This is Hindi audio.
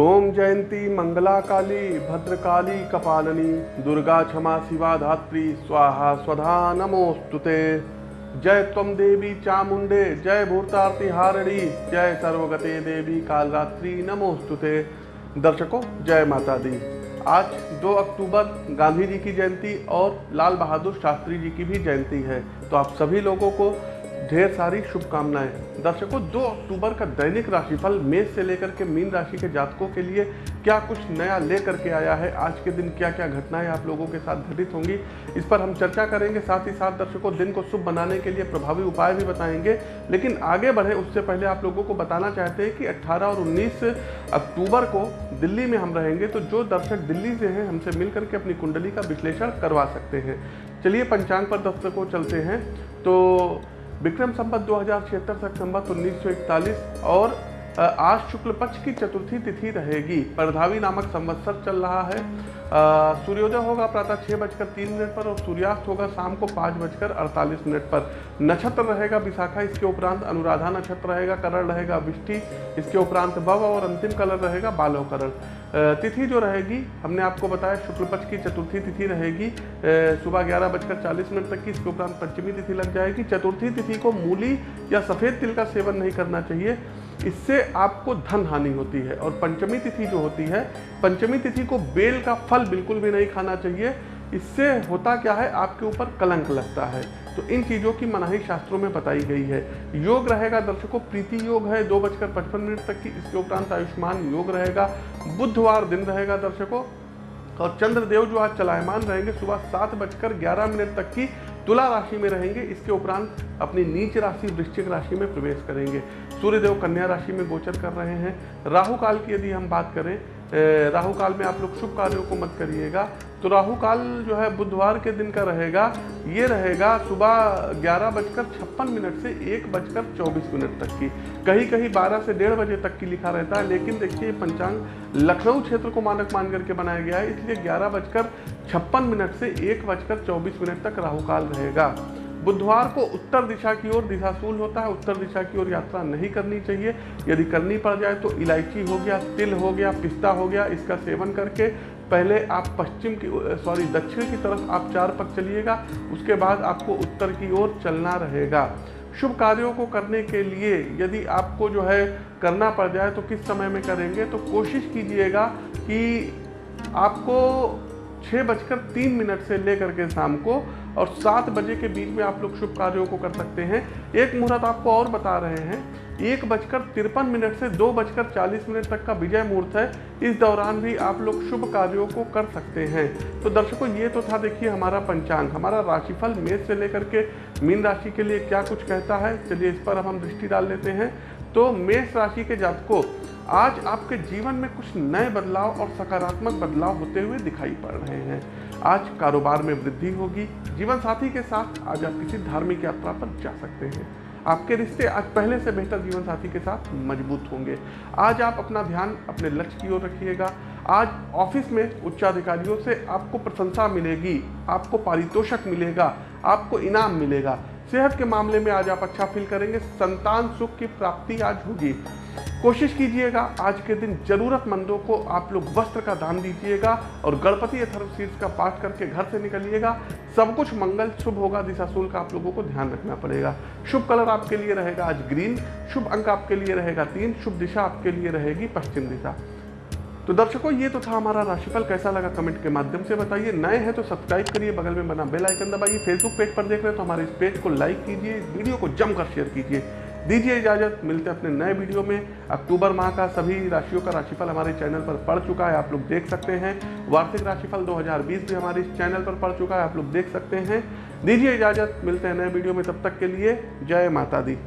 ओम जयंती मंगला काली भद्रकाली, कपालनी, दुर्गा क्षमा, शिवा धात्री, स्वाहा, स्वधा नमोस्तुते जय तम देवी चामुंडे जय भूतारती हारणी, जय सर्वगते देवी कालरात्रि नमोस्तुते दर्शकों, जय माता दी आज 2 अक्टूबर, गांधी जी की जयंती और लाल बहादुर शास्त्री जी की भी जयंती है। तो आप सभी लोगों को ढेर सारी शुभकामनाएँ। दर्शकों 2 अक्टूबर का दैनिक राशिफल मेष से लेकर के मीन राशि के जातकों के लिए क्या कुछ नया लेकर के आया है? आज के दिन क्या क्या घटनाएँ आप लोगों के साथ घटित होंगी? इस पर हम चर्चा करेंगे। साथ ही साथ दर्शकों, दिन को शुभ बनाने के लिए प्रभावी उपाय भी बताएँगे। लेकिन आगे बढ़े, उससे पहले आप लोगों को बताना चाहते हैं कि अट्ठारह और उन्नीस अक्टूबर को दिल्ली में हम रहेंगे तो जो दर्शक दिल्ली से हैं, हमसे मिल करके अपनी कुंडली का विश्लेषण करवा सकते हैं। चलिए, पंचांग पर दर्शकों चलते हैं। तो विक्रम संबत दो हज़ार छिहत्तर संबत उन्नीस और आज शुक्ल पक्ष की चतुर्थी तिथि रहेगी। परधावी नामक संवत्सर चल रहा है। सूर्योदय होगा प्रातः छः बजकर तीन मिनट पर और सूर्यास्त होगा शाम को पाँच बजकर अड़तालीस मिनट पर। नक्षत्र रहेगा विशाखा, इसके उपरांत अनुराधा नक्षत्र रहेगा, करण रहेगा, विष्टि, इसके उपरांत भव और अंतिम कलर रहेगा बालव करण। तिथि जो रहेगी, हमने आपको बताया शुक्ल पक्ष की चतुर्थी तिथि रहेगी सुबह ग्यारह बजकर चालीस मिनट तक की, इसके उपरांत पंचमी तिथि लग जाएगी। चतुर्थी तिथि को मूली या सफ़ेद तिल का सेवन नहीं करना चाहिए, इससे आपको धन हानि होती है। और पंचमी तिथि जो होती है, पंचमी तिथि को बेल का फल बिल्कुल भी नहीं खाना चाहिए। इससे होता क्या है, आपके ऊपर कलंक लगता है। तो इन चीज़ों की मनाही शास्त्रों में बताई गई है। योग रहेगा, दर्शकों, प्रीति योग है। दो बजकर पचपन मिनट तक की इसके उपरांत आयुष्मान योग रहेगा। बुधवार दिन रहेगा, दर्शकों। और चंद्रदेव जो आज चलायमान रहेंगे, सुबह सात बजकर ग्यारह मिनट तक की तुला राशि में रहेंगे। इसके उपरांत अपनी नीच राशि, वृश्चिक राशि में प्रवेश करेंगे। सूर्यदेव कन्या राशि में गोचर कर रहे हैं। राहु काल की यदि हम बात करें राहु काल में आप लोग शुभ कार्यों को मत करिएगा। तो राहु काल जो है, बुधवार के दिन का रहेगा। ये रहेगा सुबह ग्यारह बजकर छप्पन मिनट से एक बजकर चौबीस मिनट तक की। कहीं कहीं बारह से डेढ़ बजे तक की लिखा रहता है, लेकिन देखिए, ये पंचांग लखनऊ क्षेत्र को मानक मान करके बनाया गया है, इसलिए ग्यारह बजकर छप्पन मिनट से एक बजकर चौबीस मिनट तक राहु काल रहेगा। बुधवार को उत्तर दिशा की ओर दिशाशूल होता है, उत्तर दिशा की ओर यात्रा नहीं करनी चाहिए। यदि करनी पड़ जाए तो इलायची हो गया, तिल हो गया, पिस्ता हो गया, इसका सेवन करके पहले आप पश्चिम की सॉरी, दक्षिण की तरफ़ आप चार पक चलिएगा, उसके बाद आपको उत्तर की ओर चलना रहेगा। शुभ कार्यों को करने के लिए यदि आपको जो है करना पड़ जाए तो किस समय में करेंगे तो कोशिश कीजिएगा कि आपको छः बजकर तीन मिनट से लेकर के शाम को और सात बजे के बीच में आप लोग शुभ कार्यों को कर सकते हैं। एक मुहूर्त आपको और बता रहे हैं। एक बजकर तिरपन मिनट से दो बजकर चालीस मिनट तक का विजय मुहूर्त है। इस दौरान भी आप लोग शुभ कार्यों को कर सकते हैं। तो दर्शकों, ये तो था देखिए हमारा पंचांग, हमारा राशिफल मेष से लेकर के मीन राशि के लिए क्या कुछ कहता है? चलिए इस पर अब हम दृष्टि डाल लेते हैं। तो मेष राशि के जातकों आज आपके जीवन में कुछ नए बदलाव और सकारात्मक बदलाव होते हुए दिखाई पड़ रहे हैं। आज कारोबार में वृद्धि होगी जीवन साथी के साथ आज आप किसी धार्मिक यात्रा पर जा सकते हैं। आपके रिश्ते आज पहले से बेहतर जीवन साथी के साथ मज़बूत होंगे। आज आप अपना ध्यान अपने लक्ष्य की ओर रखिएगा। आज ऑफ़िस में उच्चाधिकारियों से आपको प्रशंसा मिलेगी, आपको पारितोषक मिलेगा, आपको इनाम मिलेगा। सेहत के मामले में आज आप अच्छा फील करेंगे, संतान सुख की प्राप्ति आज होगी। कोशिश कीजिएगा, आज के दिन जरूरतमंदों को आप लोग वस्त्र का दान दीजिएगा और गणपति अथर्वशीर्ष का पाठ करके घर से निकलिएगा। सब कुछ मंगल, शुभ होगा, दिशाशूल का आप लोगों को ध्यान रखना पड़ेगा। शुभ कलर आपके लिए रहेगा आज ग्रीन, शुभ अंक आपके लिए रहेगा तीन, शुभ दिशा आपके लिए रहेगी पश्चिम दिशा। तो दर्शकों, ये तो था हमारा राशिफल, कैसा लगा कमेंट के माध्यम से बताइए। नए हैं तो सब्सक्राइब करिए, बगल में बना बेल आइकन दबाइए। फेसबुक पेज पर देख रहे हैं तो हमारे इस पेज को लाइक कीजिए वीडियो को जमकर शेयर कीजिए। दीजिए इजाज़त, मिलते हैं अपने नए वीडियो में। अक्टूबर माह का सभी राशियों का राशिफल हमारे चैनल पर पड़ चुका है, आप लोग देख सकते हैं। वार्षिक राशिफल 2020 भी हमारे इस चैनल पर पड़ चुका है, आप लोग देख सकते हैं। दीजिए इजाज़त, मिलते हैं नए वीडियो में, तब तक के लिए जय माता दी।